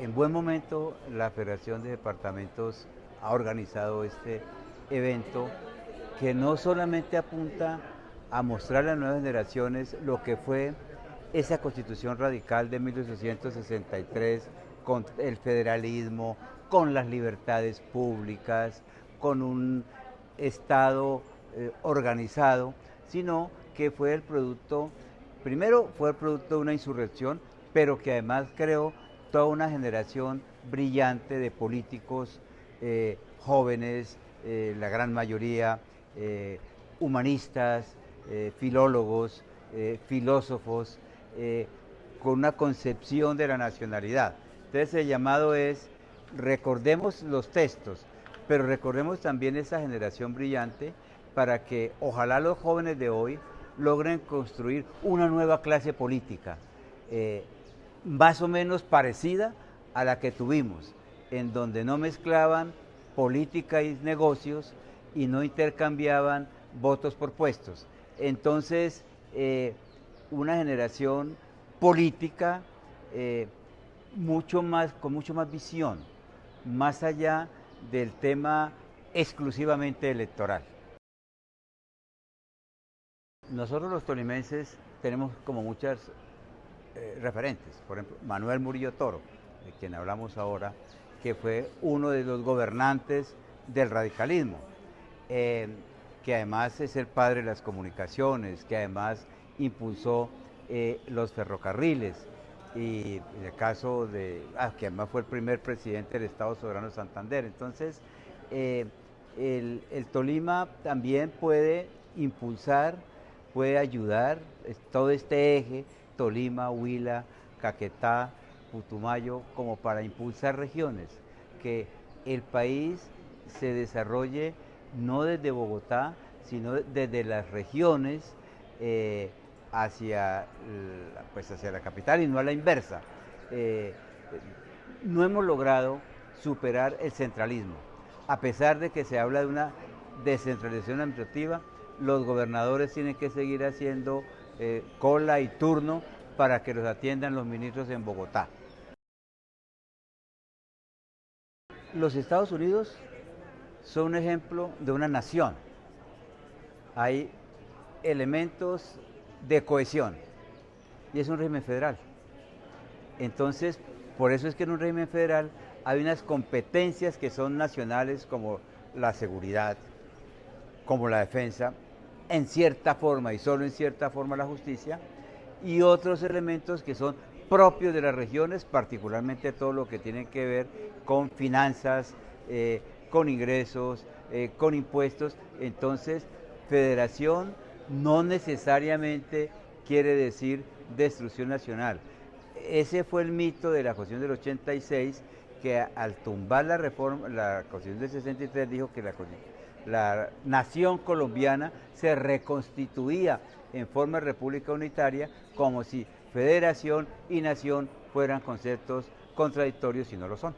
en buen momento la Federación de Departamentos ha organizado este evento que no solamente apunta a mostrar a las nuevas generaciones lo que fue esa constitución radical de 1863 con el federalismo, con las libertades públicas, con un Estado eh, organizado, sino que fue el producto, primero fue el producto de una insurrección, pero que además creó toda una generación brillante de políticos eh, jóvenes, eh, la gran mayoría humanistas, filólogos, filósofos, con una concepción de la nacionalidad. Entonces el llamado es, recordemos los textos, pero recordemos también esa generación brillante para que ojalá los jóvenes de hoy logren construir una nueva clase política, eh, más o menos parecida a la que tuvimos, en donde no mezclaban política y negocios y no intercambiaban votos por puestos. Entonces, eh, una generación política eh, mucho más, con mucho más visión, más allá del tema exclusivamente electoral. Nosotros los tolimenses tenemos como muchas eh, referentes, por ejemplo, Manuel Murillo Toro, de quien hablamos ahora, que fue uno de los gobernantes del radicalismo, eh, que además es el padre de las comunicaciones, que además impulsó eh, los ferrocarriles, y en el caso de, ah, que además fue el primer presidente del Estado Soberano de Santander. Entonces, el, el Tolima también puede impulsar puede ayudar todo este eje, Tolima, Huila, Caquetá, Putumayo, como para impulsar regiones, que el país se desarrolle no desde Bogotá, sino desde las regiones eh, hacia, pues hacia la capital y no a la inversa. Eh, no hemos logrado superar el centralismo, a pesar de que se habla de una descentralización administrativa, los gobernadores tienen que seguir haciendo eh, cola y turno para que los atiendan los ministros en Bogotá. Los Estados Unidos son un ejemplo de una nación. Hay elementos de cohesión y es un régimen federal. Entonces, por eso es que en un régimen federal hay unas competencias que son nacionales como la seguridad, como la defensa, en cierta forma y solo en cierta forma la justicia, y otros elementos que son propios de las regiones, particularmente todo lo que tiene que ver con finanzas, eh, con ingresos, eh, con impuestos. Entonces, federación no necesariamente quiere decir destrucción nacional. Ese fue el mito de la Constitución del 86, que al tumbar la reforma, la Constitución del 63 dijo que la la nación colombiana se reconstituía en forma de república unitaria como si federación y nación fueran conceptos contradictorios y no lo son.